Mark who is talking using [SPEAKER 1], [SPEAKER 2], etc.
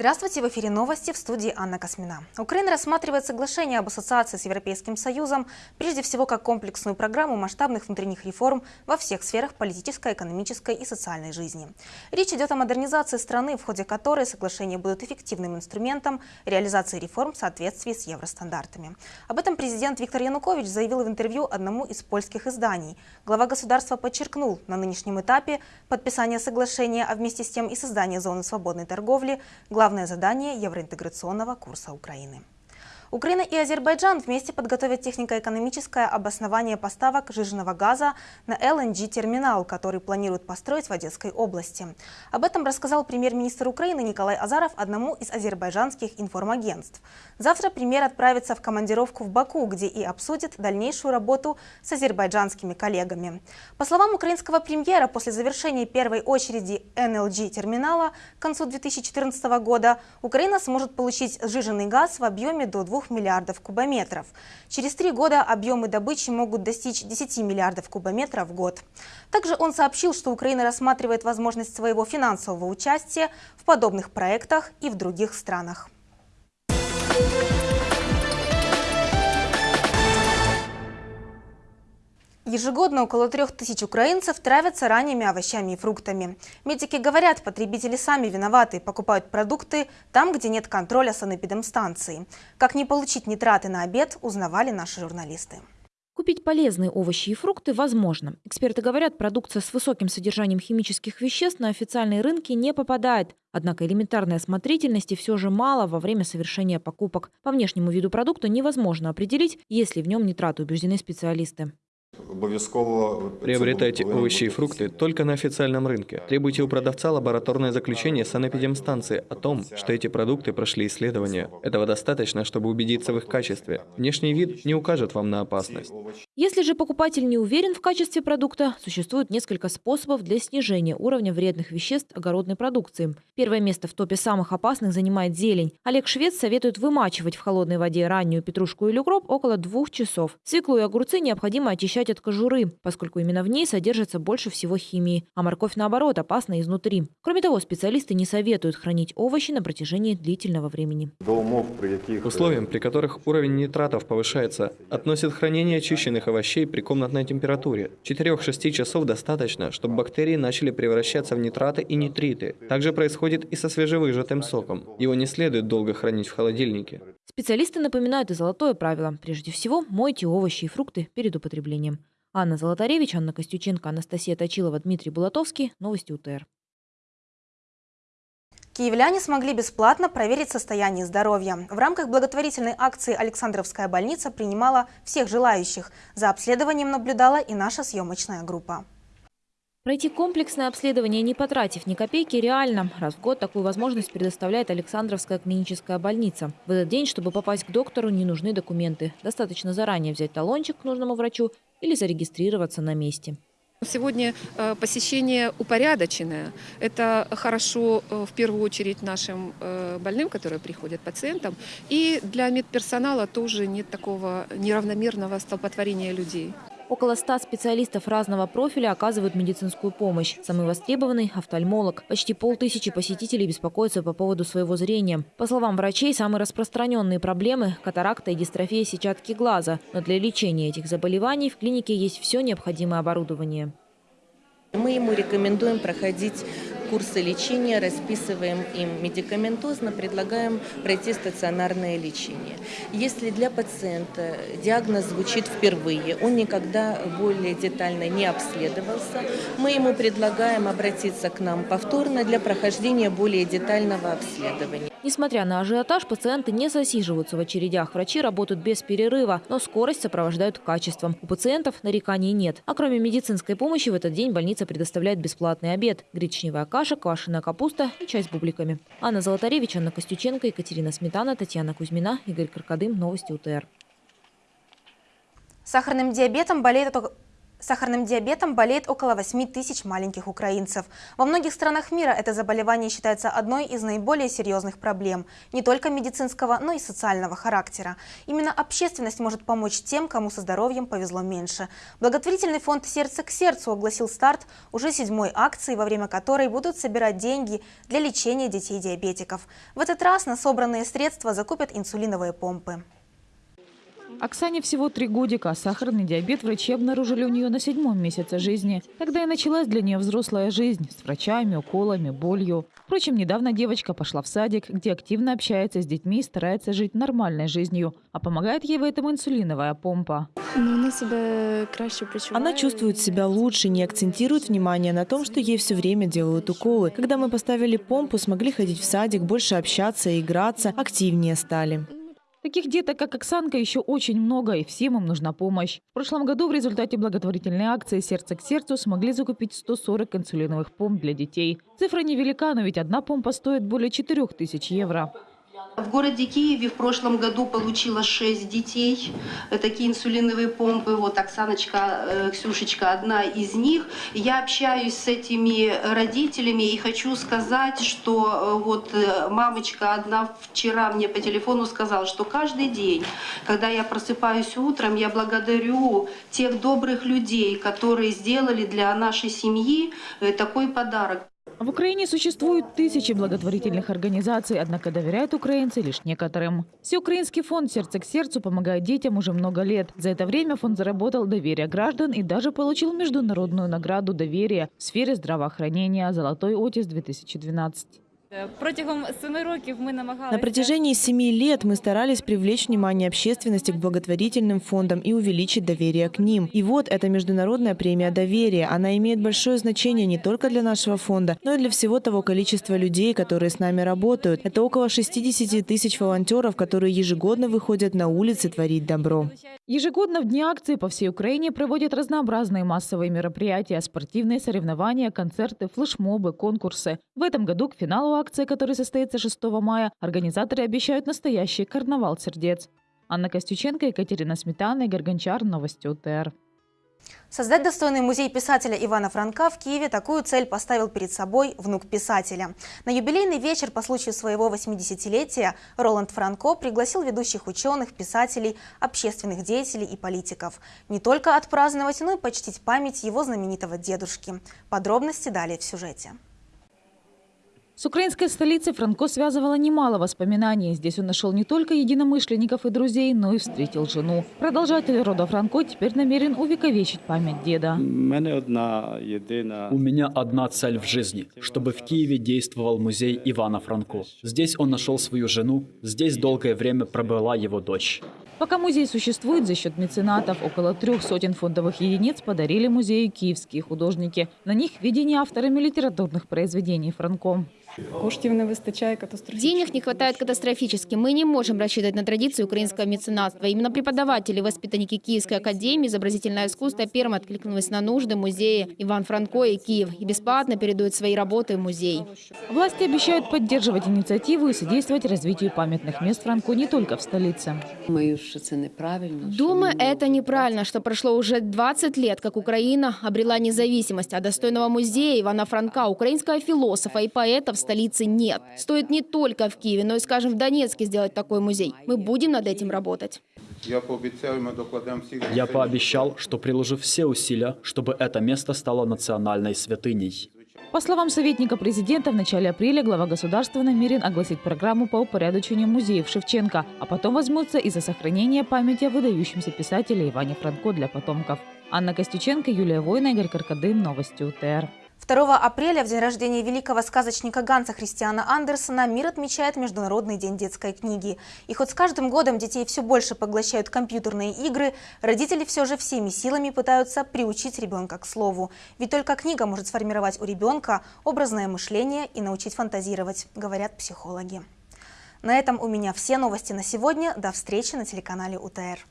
[SPEAKER 1] Здравствуйте, в эфире новости в студии Анна Космина. Украина рассматривает соглашение об ассоциации с Европейским Союзом, прежде всего как комплексную программу масштабных внутренних реформ во всех сферах политической, экономической и социальной жизни. Речь идет о модернизации страны, в ходе которой соглашения будут эффективным инструментом реализации реформ в соответствии с евростандартами. Об этом президент Виктор Янукович заявил в интервью одному из польских изданий. Глава государства подчеркнул, на нынешнем этапе подписания соглашения, а вместе с тем и создания зоны свободной торговли, главное главное задание евроинтеграционного курса Украины. Украина и Азербайджан вместе подготовят технико-экономическое обоснование поставок жиженного газа на LNG-терминал, который планируют построить в Одесской области. Об этом рассказал премьер-министр Украины Николай Азаров одному из азербайджанских информагентств. Завтра премьер отправится в командировку в Баку, где и обсудит дальнейшую работу с азербайджанскими коллегами. По словам украинского премьера, после завершения первой очереди NLG-терминала к концу 2014 года Украина сможет получить сжиженный газ в объеме до 2 миллиардов кубометров. Через три года объемы добычи могут достичь 10 миллиардов кубометров в год. Также он сообщил, что Украина рассматривает возможность своего финансового участия в подобных проектах и в других странах. Ежегодно около трех тысяч украинцев травятся ранними овощами и фруктами. Медики говорят, потребители сами виноваты, покупают продукты там, где нет контроля санэпидемстанции. Как не получить нитраты на обед, узнавали наши журналисты.
[SPEAKER 2] Купить полезные овощи и фрукты возможно. Эксперты говорят, продукция с высоким содержанием химических веществ на официальные рынки не попадает. Однако элементарной осмотрительности все же мало во время совершения покупок. По внешнему виду продукта невозможно определить, есть ли в нем нитраты, убеждены специалисты.
[SPEAKER 3] Приобретайте овощи и фрукты только на официальном рынке. Требуйте у продавца лабораторное заключение санэпидемстанции о том, что эти продукты прошли исследования. Этого достаточно, чтобы убедиться в их качестве. Внешний вид не укажет вам на опасность.
[SPEAKER 2] Если же покупатель не уверен в качестве продукта, существует несколько способов для снижения уровня вредных веществ огородной продукции. Первое место в топе самых опасных занимает зелень. Олег Швец советует вымачивать в холодной воде раннюю петрушку или укроп около двух часов. Свеклу и огурцы необходимо очищать от кожуры, поскольку именно в ней содержится больше всего химии, а морковь, наоборот, опасна изнутри. Кроме того, специалисты не советуют хранить овощи на протяжении длительного времени.
[SPEAKER 3] К условиям, при которых уровень нитратов повышается, относят хранение очищенных овощей при комнатной температуре. 4-6 часов достаточно, чтобы бактерии начали превращаться в нитраты и нитриты. Также происходит и со свежевыжатым соком. Его не следует долго хранить в холодильнике.
[SPEAKER 2] Специалисты напоминают и золотое правило. Прежде всего, мойте овощи и фрукты перед употреблением. Анна Золотаревич, Анна Костюченко, Анастасия Точилова, Дмитрий Булатовский. Новости УТР.
[SPEAKER 1] Киевляне смогли бесплатно проверить состояние здоровья. В рамках благотворительной акции «Александровская больница» принимала всех желающих. За обследованием наблюдала и наша съемочная группа.
[SPEAKER 2] Пройти комплексное обследование, не потратив ни копейки, реально. Раз в год такую возможность предоставляет Александровская клиническая больница. В этот день, чтобы попасть к доктору, не нужны документы. Достаточно заранее взять талончик к нужному врачу или зарегистрироваться на месте.
[SPEAKER 4] Сегодня э, посещение упорядоченное. Это хорошо э, в первую очередь нашим э, больным, которые приходят, пациентам. И для медперсонала тоже нет такого неравномерного столпотворения людей.
[SPEAKER 2] Около 100 специалистов разного профиля оказывают медицинскую помощь. Самый востребованный – офтальмолог. Почти полтысячи посетителей беспокоятся по поводу своего зрения. По словам врачей, самые распространенные проблемы – катаракта и дистрофия сетчатки глаза. Но для лечения этих заболеваний в клинике есть все необходимое оборудование.
[SPEAKER 5] Мы ему рекомендуем проходить курсы лечения, расписываем им медикаментозно, предлагаем пройти стационарное лечение. Если для пациента диагноз звучит впервые, он никогда более детально не обследовался, мы ему предлагаем обратиться к нам повторно для прохождения более детального обследования.
[SPEAKER 2] Несмотря на ажиотаж, пациенты не засиживаются в очередях. Врачи работают без перерыва, но скорость сопровождают качеством. У пациентов нареканий нет. А кроме медицинской помощи, в этот день больница предоставляет бесплатный обед. Гречневая каша, квашеная капуста и чай с бубликами. Анна Золотаревич, Анна Костюченко, Екатерина Сметана, Татьяна Кузьмина, Игорь Каркадым. Новости УТР.
[SPEAKER 1] Сахарным диабетом болеет Сахарным диабетом болеет около 8 тысяч маленьких украинцев. Во многих странах мира это заболевание считается одной из наиболее серьезных проблем, не только медицинского, но и социального характера. Именно общественность может помочь тем, кому со здоровьем повезло меньше. Благотворительный фонд «Сердце к сердцу» огласил старт уже седьмой акции, во время которой будут собирать деньги для лечения детей-диабетиков. В этот раз на собранные средства закупят инсулиновые помпы.
[SPEAKER 6] Оксане всего три годика. Сахарный диабет врачи обнаружили у нее на седьмом месяце жизни. Тогда и началась для нее взрослая жизнь с врачами, уколами, болью. Впрочем, недавно девочка пошла в садик, где активно общается с детьми и старается жить нормальной жизнью. А помогает ей в этом инсулиновая помпа.
[SPEAKER 7] Она чувствует себя лучше, не акцентирует внимание на том, что ей все время делают уколы. Когда мы поставили помпу, смогли ходить в садик, больше общаться, играться, активнее стали.
[SPEAKER 6] Таких деток, как Оксанка, еще очень много, и всем им нужна помощь. В прошлом году в результате благотворительной акции «Сердце к сердцу» смогли закупить 140 инсулиновых помп для детей. Цифра невелика, но ведь одна помпа стоит более 4000 евро.
[SPEAKER 8] В городе Киеве в прошлом году получила 6 детей. Такие инсулиновые помпы. Вот Оксаночка, э, Ксюшечка одна из них. Я общаюсь с этими родителями и хочу сказать, что э, вот э, мамочка одна вчера мне по телефону сказала, что каждый день, когда я просыпаюсь утром, я благодарю тех добрых людей, которые сделали для нашей семьи такой подарок.
[SPEAKER 6] В Украине существуют тысячи благотворительных организаций, однако доверяют украинцы лишь некоторым. Всеукраинский фонд «Сердце к сердцу» помогает детям уже много лет. За это время фонд заработал доверие граждан и даже получил международную награду доверия в сфере здравоохранения «Золотой Отис-2012».
[SPEAKER 7] На протяжении семи лет мы старались привлечь внимание общественности к благотворительным фондам и увеличить доверие к ним. И вот эта международная премия доверия. Она имеет большое значение не только для нашего фонда, но и для всего того количества людей, которые с нами работают. Это около 60 тысяч волонтеров, которые ежегодно выходят на улицы творить добро.
[SPEAKER 6] Ежегодно в дни акции по всей Украине проводят разнообразные массовые мероприятия, спортивные соревнования, концерты, флешмобы, конкурсы. В этом году к финалу акции, который состоится 6 мая, организаторы обещают настоящий карнавал сердец. Анна Костюченко, Екатерина Сметана и Горгончар. Новости УТР.
[SPEAKER 1] Создать достойный музей писателя Ивана Франка в Киеве такую цель поставил перед собой внук писателя. На юбилейный вечер по случаю своего 80-летия Роланд Франко пригласил ведущих ученых, писателей, общественных деятелей и политиков. Не только отпраздновать, но и почтить память его знаменитого дедушки. Подробности далее в сюжете.
[SPEAKER 6] С украинской столицей Франко связывало немало воспоминаний. Здесь он нашел не только единомышленников и друзей, но и встретил жену. Продолжатель рода Франко теперь намерен увековечить память деда.
[SPEAKER 9] У меня одна цель в жизни, чтобы в Киеве действовал музей Ивана Франко. Здесь он нашел свою жену, здесь долгое время пробыла его дочь.
[SPEAKER 6] Пока музей существует за счет меценатов, около трех сотен фондовых единиц подарили музею киевские художники. На них видение авторами литературных произведений Франко.
[SPEAKER 10] Денег не хватает катастрофически. Мы не можем рассчитывать на традицию украинского меценатства. Именно преподаватели и воспитанники Киевской академии изобразительное искусство первым откликнулись на нужды музея Иван Франко и Киев и бесплатно передают свои работы в музей.
[SPEAKER 6] Власти обещают поддерживать инициативу и содействовать развитию памятных мест Франко не только в столице.
[SPEAKER 10] Думаю, это неправильно, что прошло уже 20 лет, как Украина обрела независимость, а достойного музея Ивана Франка, украинского философа и поэта в столице нет. Стоит не только в Киеве, но и, скажем, в Донецке сделать такой музей. Мы будем над этим работать.
[SPEAKER 9] Я пообещал, что приложу все усилия, чтобы это место стало национальной святыней.
[SPEAKER 6] По словам советника президента, в начале апреля глава государства намерен огласить программу по упорядочению музеев Шевченко, а потом возьмутся и за сохранение памяти о выдающемся писателе Иване Франко для потомков. Анна Костюченко, Юлия Война, Игорь Каркадын. Новости УТР.
[SPEAKER 1] 2 апреля, в день рождения великого сказочника Ганса Христиана Андерсона, мир отмечает Международный день детской книги. И хоть с каждым годом детей все больше поглощают компьютерные игры, родители все же всеми силами пытаются приучить ребенка к слову. Ведь только книга может сформировать у ребенка образное мышление и научить фантазировать, говорят психологи. На этом у меня все новости на сегодня. До встречи на телеканале УТР.